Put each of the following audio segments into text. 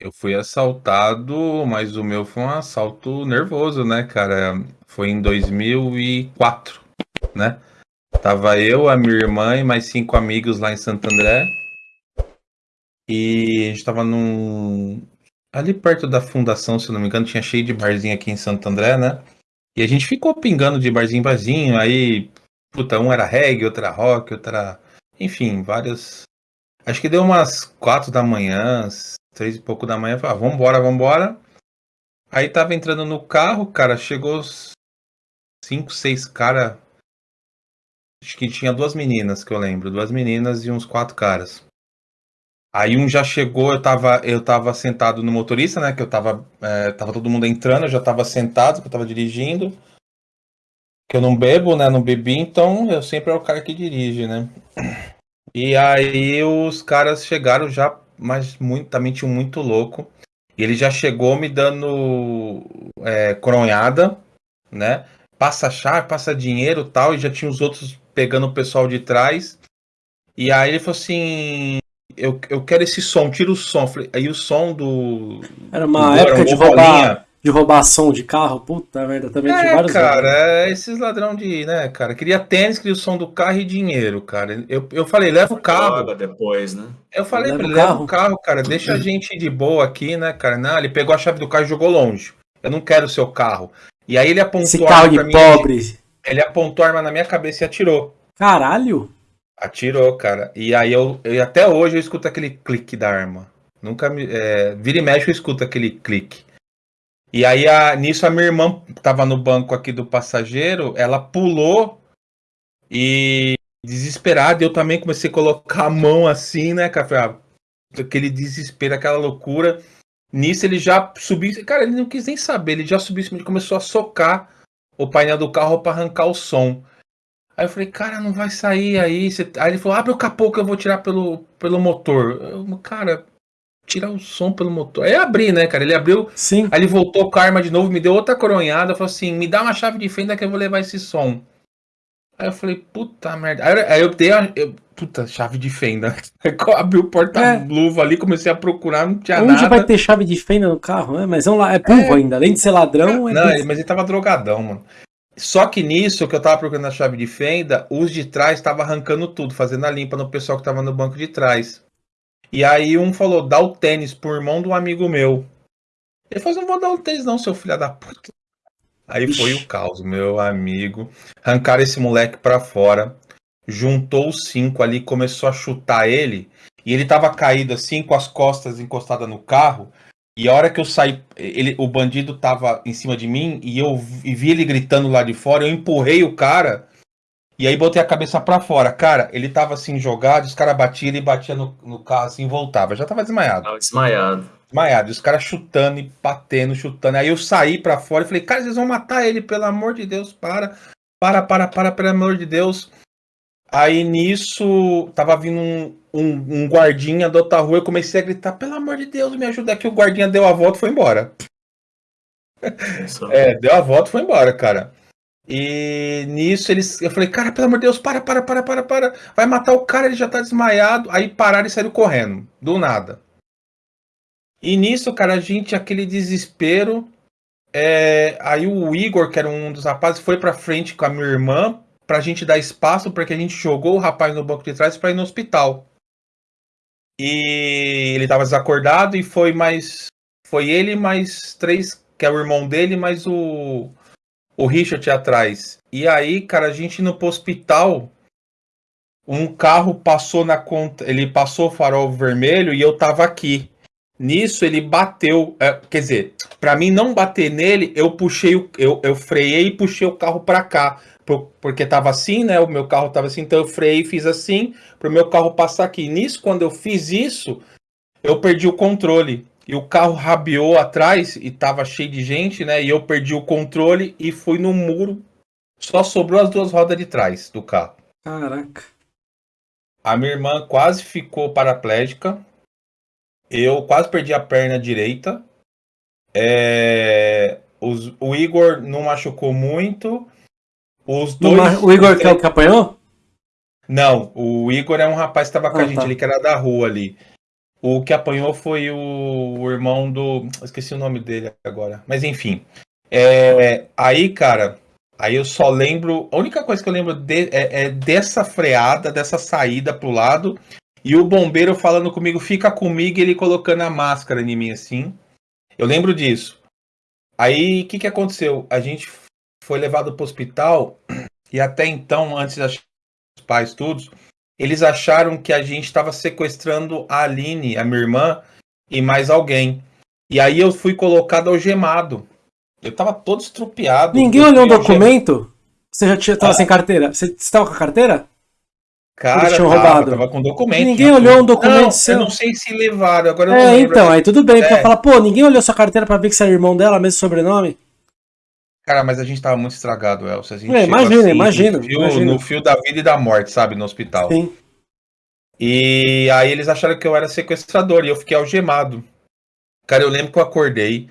Eu fui assaltado, mas o meu foi um assalto nervoso, né, cara? Foi em 2004, né? Tava eu, a minha irmã e mais cinco amigos lá em Santo André. E a gente tava num. Ali perto da fundação, se não me engano, tinha cheio de barzinho aqui em Santo André, né? E a gente ficou pingando de barzinho em barzinho. Aí, puta, um era reggae, outro era rock, outro era. Enfim, vários. Acho que deu umas quatro da manhã, três e pouco da manhã. Falei, ah, vambora, vambora. Aí tava entrando no carro, cara, chegou cinco, seis cara. Acho que tinha duas meninas que eu lembro, duas meninas e uns quatro caras. Aí um já chegou, eu tava, eu tava sentado no motorista, né? Que eu tava. É, tava todo mundo entrando, eu já tava sentado, que eu tava dirigindo. Que eu não bebo, né? Não bebi, então eu sempre é o cara que dirige, né? E aí os caras chegaram já, mas muito, também tinha muito louco. E ele já chegou me dando é, coronhada, né? Passa chave, passa dinheiro tal, e já tinha os outros pegando o pessoal de trás. E aí ele falou assim: eu, eu quero esse som, tira o som. Aí o som do. Era uma do época de roubar, de roubar som de carro, puta merda, também é, tinha vários. Cara, é esses ladrão de. né, cara? Queria tênis, queria o som do carro e dinheiro, cara. Eu, eu falei, leva o carro. depois, né? Eu falei pra ele, leva o carro, cara, deixa a gente de boa aqui, né, cara? Não, ele pegou a chave do carro e jogou longe. Eu não quero o seu carro. E aí ele apontou Esse carro de pobre. Ele apontou a arma na minha cabeça e atirou. Caralho! Atirou, cara. E aí eu, eu até hoje eu escuto aquele clique da arma. Nunca me. É, vira e mexe eu escuto aquele clique. E aí a, nisso a minha irmã tava no banco aqui do passageiro, ela pulou e desesperada, eu também comecei a colocar a mão assim, né, cara? Aquele desespero, aquela loucura. Nisso ele já subiu, cara, ele não quis nem saber, ele já subiu e começou a socar o painel do carro para arrancar o som. Aí eu falei, cara, não vai sair aí. Aí ele falou, abre o capô que eu vou tirar pelo, pelo motor. Eu, cara, tirar o som pelo motor. Aí abri, né, cara? Ele abriu. Sim. Aí ele voltou com a arma de novo, me deu outra coronhada. Falou assim: me dá uma chave de fenda que eu vou levar esse som. Aí eu falei, puta merda. Aí eu, dei a. Eu, puta, chave de fenda. Aí eu abri o porta-luva é. ali, comecei a procurar, não tinha Onde nada. Onde vai ter chave de fenda no carro, né? Mas vamos lá, é pulvo é. ainda. Além de ser ladrão, é. Não, mas ele tava drogadão, mano. Só que nisso que eu tava procurando a chave de fenda, os de trás estavam arrancando tudo, fazendo a limpa no pessoal que tava no banco de trás. E aí um falou, dá o tênis pro irmão do amigo meu. Ele falou, não vou dar o tênis não, seu filho da puta. Aí Ixi. foi o caos, meu amigo. Arrancaram esse moleque pra fora. Juntou os cinco ali, começou a chutar ele. E ele tava caído assim, com as costas encostadas no carro. E a hora que eu saí, ele, o bandido tava em cima de mim e eu vi ele gritando lá de fora, eu empurrei o cara e aí botei a cabeça para fora. Cara, ele tava assim jogado, os caras batiam, ele batia no, no carro assim e voltava. Já tava desmaiado. Tava desmaiado. Desmaiado. E os caras chutando e batendo, chutando. Aí eu saí para fora e falei, cara, vocês vão matar ele, pelo amor de Deus, para. Para, para, para, pelo amor de Deus. Aí nisso, tava vindo um, um, um, guardinha da outra rua, eu comecei a gritar, pelo amor de Deus, me ajuda aqui. O guardinha deu a volta e foi embora. é, deu a volta e foi embora, cara. E nisso eles. Eu falei, cara, pelo amor de Deus, para, para, para, para, para. Vai matar o cara, ele já tá desmaiado. Aí pararam e saíram correndo. Do nada. E nisso, cara, a gente, aquele desespero. É... Aí o Igor, que era um dos rapazes, foi pra frente com a minha irmã pra gente dar espaço, porque a gente jogou o rapaz no banco de trás para ir no hospital. E ele tava desacordado e foi mais. Foi ele mais três, que é o irmão dele, mais o. O Richard atrás. E aí, cara, a gente indo pro hospital. Um carro passou na conta. Ele passou o farol vermelho e eu tava aqui. Nisso ele bateu. É, quer dizer, para mim não bater nele, eu puxei o. Eu, eu freiei e puxei o carro para cá porque tava assim, né? O meu carro tava assim, então eu freiei e fiz assim para o meu carro passar aqui. Nisso, quando eu fiz isso, eu perdi o controle. E o carro rabiou atrás e tava cheio de gente, né? E eu perdi o controle e fui no muro. Só sobrou as duas rodas de trás do carro. Caraca. A minha irmã quase ficou paraplégica. Eu quase perdi a perna direita. É... Os... O Igor não machucou muito. Os dois. O Igor que é o que apanhou? Não, o Igor é um rapaz que estava com ah, a gente tá. ali, que era da rua ali. O que apanhou foi o, o irmão do. Esqueci o nome dele agora. Mas enfim. É, aí, cara, aí eu só lembro. A única coisa que eu lembro de, é, é, dessa freada, dessa saída pro lado. E o bombeiro falando comigo, fica comigo, ele colocando a máscara em mim assim. Eu lembro disso. Aí, o que, que aconteceu? A gente foi levado pro hospital. E até então, antes das pais todos, eles acharam que a gente estava sequestrando a Aline, a minha irmã, e mais alguém. E aí eu fui colocado algemado. Eu tava todo estrupiado. Ninguém olhou o documento? Você já tinha, tava ah. sem carteira? Você estava com a carteira? Cara, eles tinham tava, roubado. tava com documento. Ninguém olhou um documento não, seu. Eu não sei se levaram, agora É, então, aí tudo bem, é. porque eu falo, pô, ninguém olhou sua carteira pra ver que você é irmão dela, mesmo sobrenome? Cara, mas a gente tava muito estragado, Elcio. A gente é, imagina, assim, imagina, no fio, imagina. no fio da vida e da morte, sabe, no hospital. Sim. E aí eles acharam que eu era sequestrador e eu fiquei algemado. Cara, eu lembro que eu acordei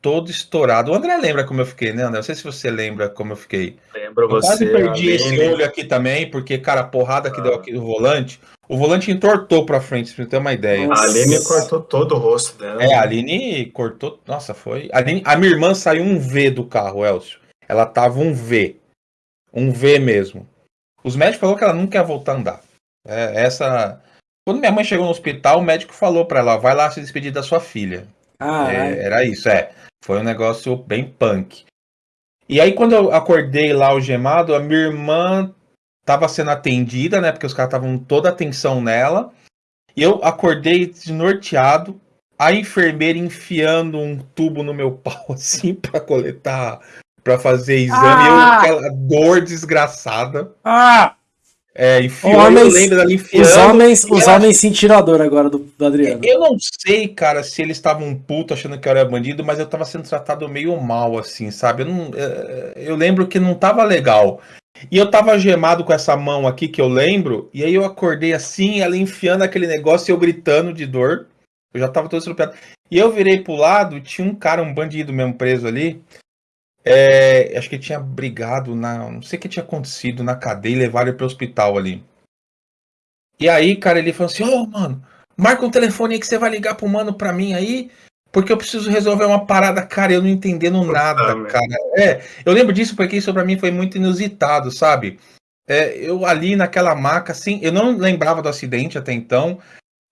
todo estourado. O André lembra como eu fiquei, né, André? Não sei se você lembra como eu fiquei. Lembro eu você. Quase perdi esse olho aqui também, porque, cara, a porrada que ah. deu aqui no volante. O volante entortou pra frente, pra você ter uma ideia. Nossa. A Aline cortou todo o rosto dela. É, a Aline cortou. Nossa, foi. A, Aline... a minha irmã saiu um V do carro, Elcio. Ela tava um V. Um V mesmo. Os médicos falaram que ela nunca ia voltar a andar. É, essa. Quando minha mãe chegou no hospital, o médico falou para ela: vai lá se despedir da sua filha. Ah, é, era isso, é. Foi um negócio bem punk. E aí, quando eu acordei lá o gemado, a minha irmã tava sendo atendida, né? Porque os caras estavam toda a atenção nela. E eu acordei desnorteado, a enfermeira enfiando um tubo no meu pau, assim, para coletar, para fazer exame. Ah! Eu, aquela dor desgraçada. Ah! É, enfiou, homens, eu lembro dela enfiando. Os homens, os ela... homens sentiram a dor agora do, do Adriano. Eu não sei, cara, se eles estavam puto achando que eu era bandido, mas eu tava sendo tratado meio mal, assim, sabe? Eu, não, é, eu lembro que não tava legal. E eu tava gemado com essa mão aqui que eu lembro, e aí eu acordei assim, ela enfiando aquele negócio e eu gritando de dor. Eu já tava todo estrupiado. E eu virei pro lado, tinha um cara, um bandido mesmo preso ali. É, acho que ele tinha brigado na. Não sei o que tinha acontecido na cadeia e levaram ele pro hospital ali. E aí, cara, ele falou assim: Ô, oh, mano, marca um telefone aí que você vai ligar pro mano pra mim aí, porque eu preciso resolver uma parada, cara, eu não entendendo nada, cara. É, eu lembro disso porque isso pra mim foi muito inusitado, sabe? É, eu ali naquela maca, assim, eu não lembrava do acidente até então,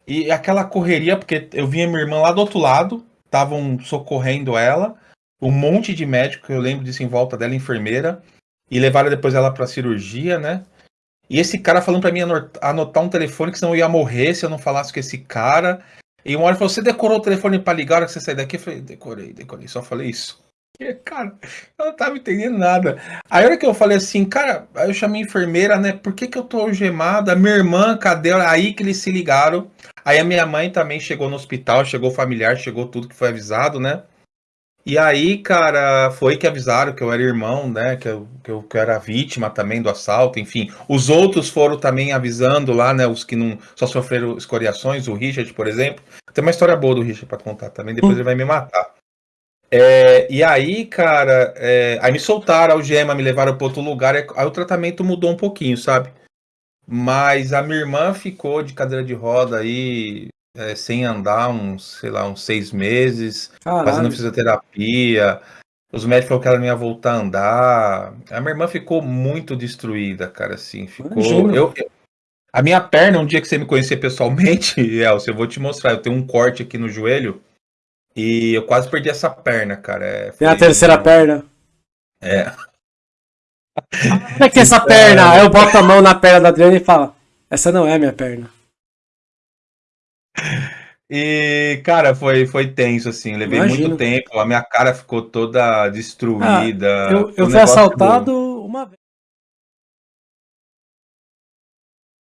e aquela correria, porque eu vinha minha irmã lá do outro lado, estavam socorrendo ela um monte de médico, eu lembro disso em volta dela, enfermeira, e levaram depois ela para cirurgia, né? E esse cara falando para mim anotar um telefone que senão eu ia morrer se eu não falasse com esse cara. E uma hora ele falou: Você decorou o telefone para ligar hora que você sair daqui? Eu falei: Decorei, decorei, só falei isso. E, cara, eu não tava entendendo nada. Aí a hora que eu falei assim, cara, aí eu chamei a enfermeira, né? Por que, que eu tô algemada? Minha irmã, cadê? Aí que eles se ligaram. Aí a minha mãe também chegou no hospital, chegou familiar, chegou tudo que foi avisado, né? E aí, cara, foi que avisaram que eu era irmão, né? Que eu, que eu, que eu era vítima também do assalto, enfim. Os outros foram também avisando lá, né? Os que não só sofreram escoriações, o Richard, por exemplo. Tem uma história boa do Richard para contar também, depois hum. ele vai me matar. É, e aí, cara, é, aí me soltaram a algema, me levaram para outro lugar, aí o tratamento mudou um pouquinho, sabe? Mas a minha irmã ficou de cadeira de roda aí é, sem andar uns, sei lá, uns seis meses, Caralho. fazendo fisioterapia. Os médicos falaram que ela não ia voltar a andar. A minha irmã ficou muito destruída, cara, assim. Ficou. Eu, eu, a minha perna, um dia que você me conhecer pessoalmente, Elcio, eu vou te mostrar. Eu tenho um corte aqui no joelho e eu quase perdi essa perna, cara. É, Tem a terceira perna. É. Como é que é essa perna? Eu boto a mão na perna da Adriana e falo: Essa não é a minha perna. E, cara, foi, foi tenso, assim. Levei Imagino. muito tempo, a minha cara ficou toda destruída. Ah, eu eu fui assaltado uma vez.